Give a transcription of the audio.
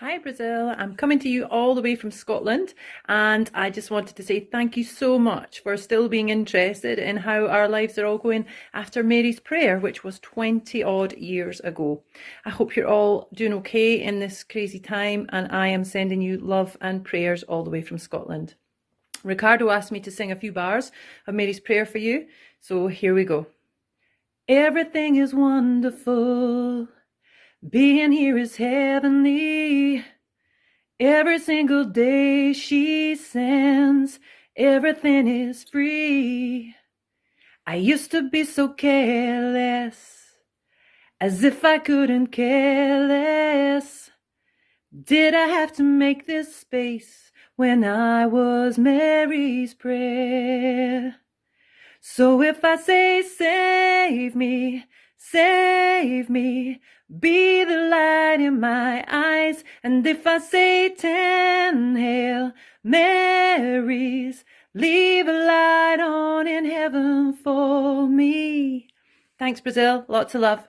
Hi Brazil, I'm coming to you all the way from Scotland and I just wanted to say thank you so much for still being interested in how our lives are all going after Mary's prayer, which was 20 odd years ago. I hope you're all doing okay in this crazy time and I am sending you love and prayers all the way from Scotland. Ricardo asked me to sing a few bars of Mary's prayer for you, so here we go. Everything is wonderful. Being here is heavenly. Every single day she sends, everything is free. I used to be so careless, as if I couldn't care less. Did I have to make this space when I was Mary's prayer? So if I say, save me, Save me, be the light in my eyes. And if I say ten Hail Marys, leave a light on in heaven for me. Thanks, Brazil. Lots of love.